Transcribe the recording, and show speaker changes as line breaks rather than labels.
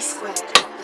squared.